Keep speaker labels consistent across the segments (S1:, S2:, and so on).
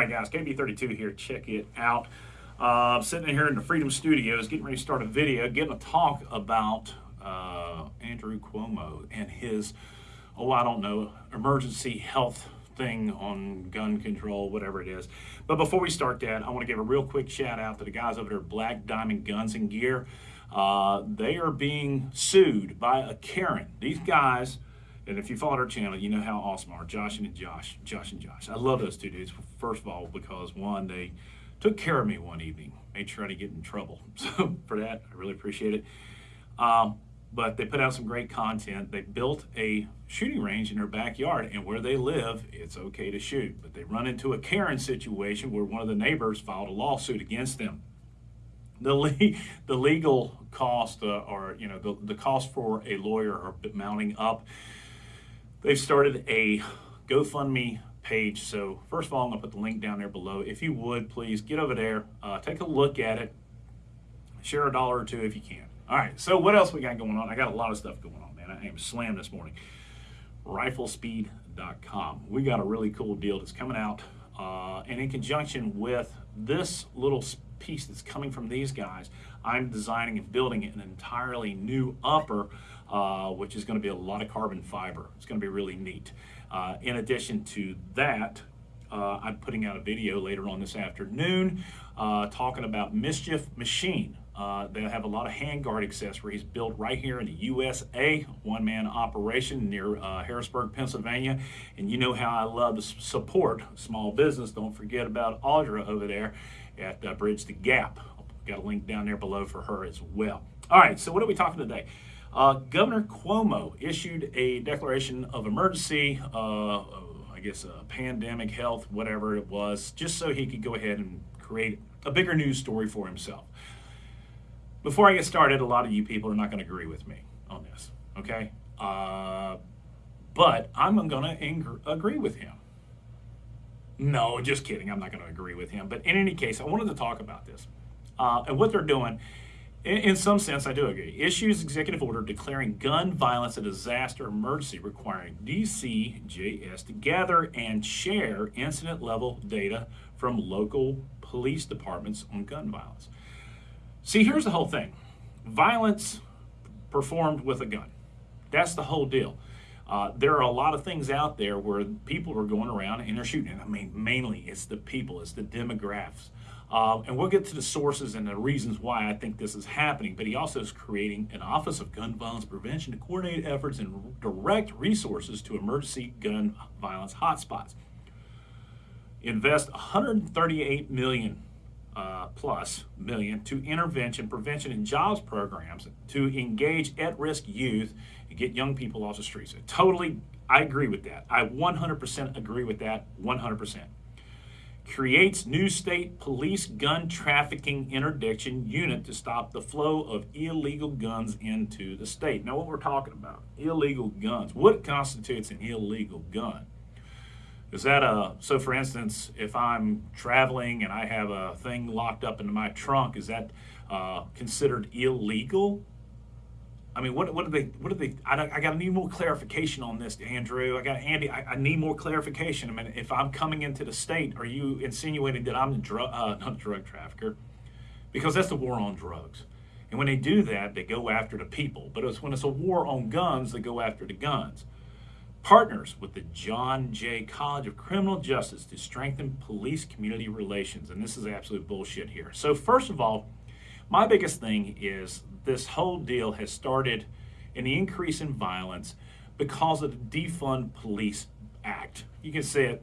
S1: right, guys, KB32 here. Check it out. Uh, sitting here in the Freedom Studios, getting ready to start a video, getting a talk about uh, Andrew Cuomo and his, oh, I don't know, emergency health thing on gun control, whatever it is. But before we start that, I want to give a real quick shout out to the guys over there Black Diamond Guns and Gear. Uh, they are being sued by a Karen. These guys and if you followed our channel, you know how awesome are Josh and Josh, Josh and Josh. I love those two dudes. First of all, because one, they took care of me one evening, made sure I didn't get in trouble. So for that, I really appreciate it. Um, but they put out some great content. They built a shooting range in their backyard, and where they live, it's okay to shoot. But they run into a Karen situation where one of the neighbors filed a lawsuit against them. The, le the legal cost, uh, or you know, the, the cost for a lawyer are mounting up they've started a GoFundMe page. So first of all, I'm gonna put the link down there below. If you would, please get over there, uh, take a look at it, share a dollar or two if you can. All right, so what else we got going on? I got a lot of stuff going on, man. I am slammed this morning. Riflespeed.com. We got a really cool deal that's coming out. Uh, and in conjunction with this little piece that's coming from these guys, I'm designing and building an entirely new upper uh, which is going to be a lot of carbon fiber. It's going to be really neat. Uh, in addition to that, uh, I'm putting out a video later on this afternoon uh, talking about Mischief Machine. Uh, they have a lot of handguard accessories built right here in the USA, one-man operation near uh, Harrisburg, Pennsylvania. And you know how I love to support small business. Don't forget about Audra over there at Bridge the Gap. Got a link down there below for her as well. All right, so what are we talking today? Uh, Governor Cuomo issued a declaration of emergency, uh, I guess a pandemic health, whatever it was, just so he could go ahead and create a bigger news story for himself. Before I get started, a lot of you people are not going to agree with me on this, okay? Uh, but I'm going to agree with him. No, just kidding. I'm not going to agree with him. But in any case, I wanted to talk about this. Uh, and what they're doing in, in some sense, I do agree. Issues executive order declaring gun violence a disaster emergency requiring DCJS to gather and share incident level data from local police departments on gun violence. See, here's the whole thing. Violence performed with a gun. That's the whole deal. Uh, there are a lot of things out there where people are going around and they're shooting. I mean, mainly it's the people, it's the demographics. Uh, and we'll get to the sources and the reasons why I think this is happening. But he also is creating an Office of Gun Violence Prevention to coordinate efforts and direct resources to emergency gun violence hotspots. Invest 138 million uh, plus million to intervention, prevention, and jobs programs to engage at-risk youth and get young people off the streets. Totally, I agree with that. I 100% agree with that, 100% creates new state police gun trafficking interdiction unit to stop the flow of illegal guns into the state. Now what we're talking about, illegal guns. What constitutes an illegal gun? Is that a, so for instance, if I'm traveling and I have a thing locked up into my trunk, is that uh, considered illegal? I mean, what what do they what do they? I, I got to need more clarification on this, Andrew. I got Andy. I, I, need more clarification. I mean, if I'm coming into the state, are you insinuating that I'm a drug uh, not a drug trafficker? Because that's the war on drugs. And when they do that, they go after the people. But it's when it's a war on guns, they go after the guns. Partners with the John Jay College of Criminal Justice to strengthen police community relations. And this is absolute bullshit here. So first of all, my biggest thing is this whole deal has started an increase in violence because of the Defund Police Act. You can see it.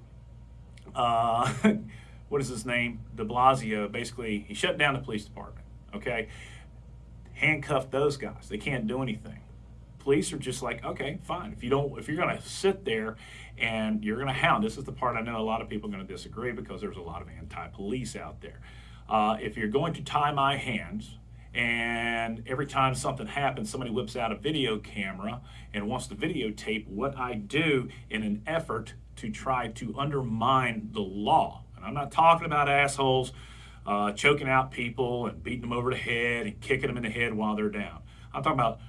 S1: Uh, what is his name? De Blasio. Basically, he shut down the police department. Okay, handcuffed those guys. They can't do anything. Police are just like, okay, fine. If you don't, if you're going to sit there and you're going to hound, this is the part I know a lot of people are going to disagree because there's a lot of anti-police out there. Uh, if you're going to tie my hands, and every time something happens, somebody whips out a video camera and wants to videotape what I do in an effort to try to undermine the law. And I'm not talking about assholes uh, choking out people and beating them over the head and kicking them in the head while they're down. I'm talking about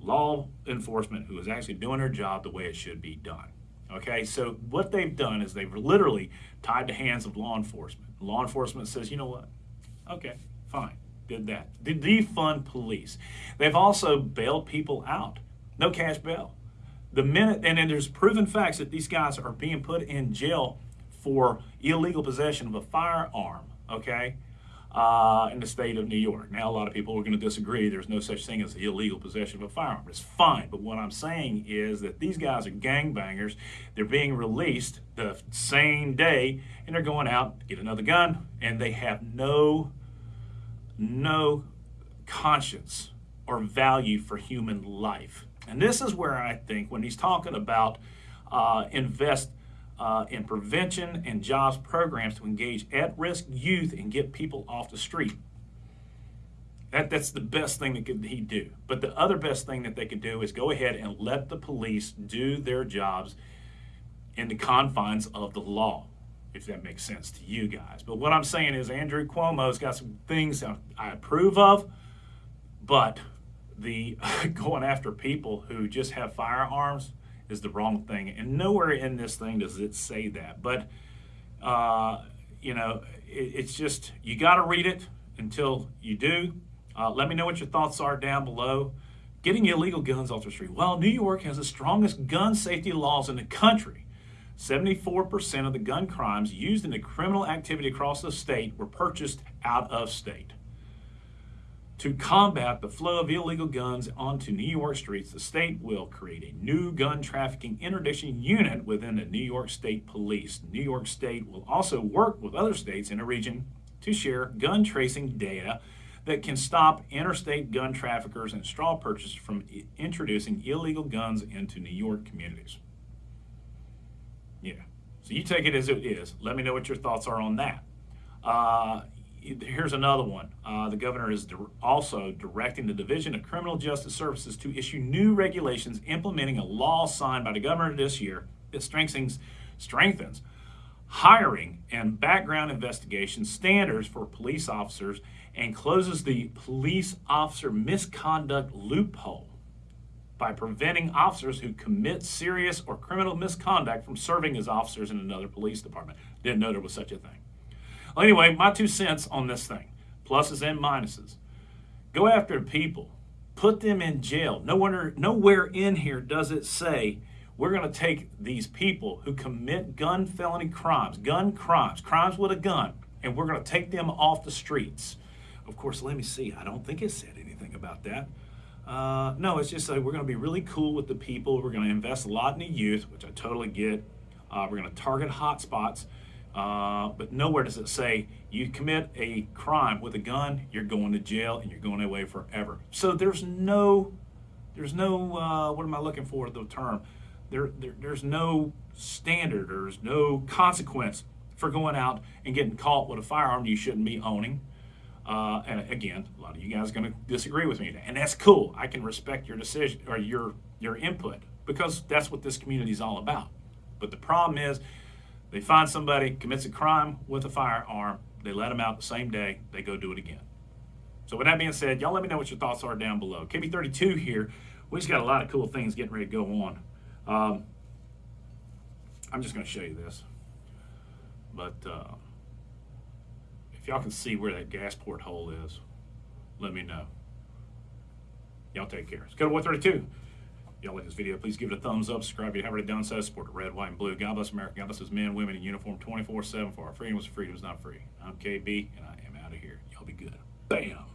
S1: law enforcement who is actually doing their job the way it should be done. Okay, so what they've done is they've literally tied the hands of law enforcement. Law enforcement says, you know what? Okay, fine, did that. Did defund police. They've also bailed people out. No cash bail. The minute, and then there's proven facts that these guys are being put in jail for illegal possession of a firearm, okay, uh, in the state of New York. Now, a lot of people are going to disagree. There's no such thing as illegal possession of a firearm. It's fine. But what I'm saying is that these guys are gangbangers. They're being released the same day, and they're going out, get another gun, and they have no, no conscience or value for human life. And this is where I think when he's talking about uh, invest uh, in prevention and jobs programs to engage at-risk youth and get people off the street. That, that's the best thing that could he do. But the other best thing that they could do is go ahead and let the police do their jobs in the confines of the law, if that makes sense to you guys. But what I'm saying is Andrew Cuomo's got some things I approve of, but the going after people who just have firearms is the wrong thing. And nowhere in this thing does it say that. But, uh, you know, it, it's just, you got to read it until you do. Uh, let me know what your thoughts are down below. Getting illegal guns off the street. Well, New York has the strongest gun safety laws in the country. 74% of the gun crimes used in the criminal activity across the state were purchased out of state. To combat the flow of illegal guns onto New York streets, the state will create a new gun trafficking interdiction unit within the New York State Police. New York State will also work with other states in the region to share gun tracing data that can stop interstate gun traffickers and straw purchasers from introducing illegal guns into New York communities. Yeah, so you take it as it is. Let me know what your thoughts are on that. Uh, here's another one. Uh, the governor is di also directing the Division of Criminal Justice Services to issue new regulations implementing a law signed by the governor this year that strengthens, strengthens hiring and background investigation standards for police officers and closes the police officer misconduct loophole by preventing officers who commit serious or criminal misconduct from serving as officers in another police department. Didn't know there was such a thing. Well, anyway, my two cents on this thing pluses and minuses. Go after people, put them in jail. No wonder, nowhere in here does it say we're going to take these people who commit gun felony crimes, gun crimes, crimes with a gun, and we're going to take them off the streets. Of course, let me see. I don't think it said anything about that. Uh, no, it's just like we're going to be really cool with the people. We're going to invest a lot in the youth, which I totally get. Uh, we're going to target hotspots. Uh, but nowhere does it say you commit a crime with a gun, you're going to jail and you're going away forever. So there's no, there's no, uh, what am I looking for the term? There, there, there's no standard, there's no consequence for going out and getting caught with a firearm you shouldn't be owning. Uh, and again, a lot of you guys are going to disagree with me, and that's cool. I can respect your decision or your your input because that's what this community is all about. But the problem is, they find somebody commits a crime with a firearm, they let them out the same day, they go do it again. So with that being said, y'all let me know what your thoughts are down below. KB32 here, we just got a lot of cool things getting ready to go on. Um, I'm just going to show you this. But uh, if y'all can see where that gas port hole is, let me know. Y'all take care. Go to 132 y'all like this video, please give it a thumbs up. Subscribe if you haven't already done so. Support the red, white, and blue. God bless America. God bless those men, women in uniform 24-7 for our freedom is freedom is not free. I'm KB, and I am out of here. Y'all be good. Bam.